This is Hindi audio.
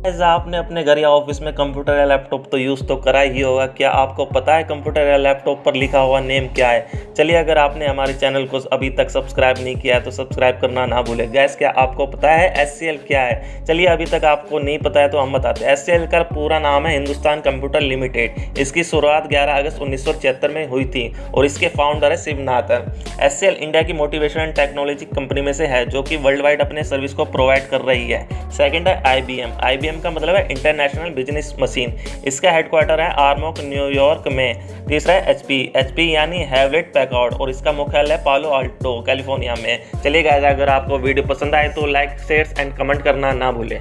आपने अपने घर या ऑफ़िस में कंप्यूटर या लैपटॉप तो यूज़ तो करा ही होगा। क्या आपको पता है कंप्यूटर या लैपटॉप पर लिखा हुआ नेम क्या है? चलिए, अगर आपने हमारे चैनल को अभी तक सब्सक्राइब नहीं किया है तो सब्सक्राइब करना ना भूलें। गैस क्या आपको पता है एससीएल क्या है? चलिए, अभी तक आपको नहीं पता है तो हम बताते हैं। एस का पूरा नाम है हिंदुस्तान कंप्यूटर लिमिटेड इसकी शुरुआत ग्यारह अगस्त उन्नीस में हुई थी और इसके फाउंडर है शिवनाथन एस इंडिया की मोटिवेशन एंड टेक्नोलॉजी कंपनी में से है, जो कि वर्ल्ड वाइड अपने सर्विस को प्रोवाइड कर रही है। सेकेंड है आई बी आईबीएम का मतलब है इंटरनेशनल बिज़नेस मशीन। इसका हेडक्वार्टर है आर्मोक न्यूयॉर्क में। तीसरा है एच पी एच पी यानी हैवलेट पैकआउट और इसका मुख्यालय पालो आल्टो, कैलिफ़ोर्निया में। चलिए गाइस अगर आपको वीडियो पसंद आए तो लाइक शेयर एंड कमेंट करना ना भूलें।